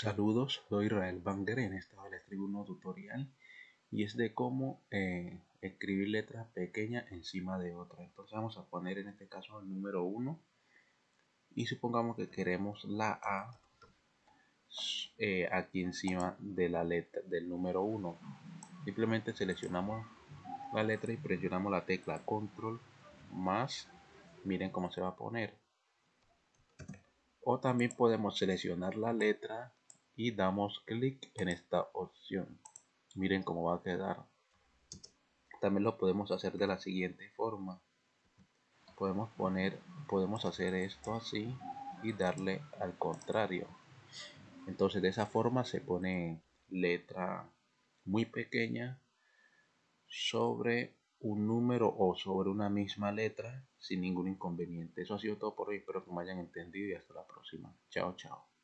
Saludos, soy Israel Banger. En esta vez les traigo un tutorial y es de cómo eh, escribir letras pequeñas encima de otras. Entonces vamos a poner en este caso el número 1 y supongamos que queremos la A eh, aquí encima de la letra del número 1. Simplemente seleccionamos la letra y presionamos la tecla control más. Miren cómo se va a poner. O también podemos seleccionar la letra y damos clic en esta opción. Miren cómo va a quedar. También lo podemos hacer de la siguiente forma. Podemos poner podemos hacer esto así y darle al contrario. Entonces de esa forma se pone letra muy pequeña sobre un número o sobre una misma letra sin ningún inconveniente. Eso ha sido todo por hoy. Espero que me hayan entendido y hasta la próxima. Chao chao